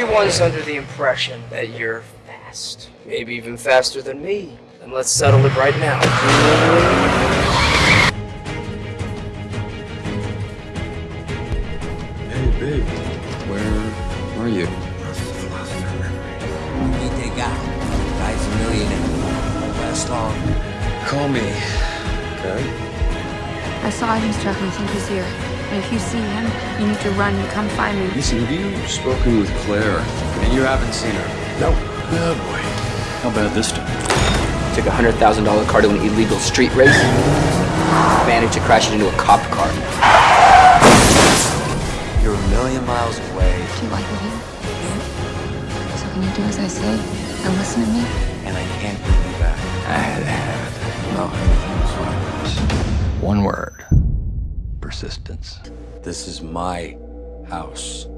Everyone's under the impression that you're fast. Maybe even faster than me. Then let's settle it right now. Hey, babe. Where are you? Meet guy. Guy's a millionaire. Won't last long. Call me. Okay? I saw him, Chuck, and I think he's here. And if you see him, you need to run and come find me. Listen, have you spoken with Claire? And you haven't seen her? No. Oh, boy. How bad this time? Took a hundred thousand dollar car to an illegal street race. Managed to crash it into a cop car. You're a million miles away, Do you like it here? So can you do as I say and listen to me? and I can't Persistence. This is my house.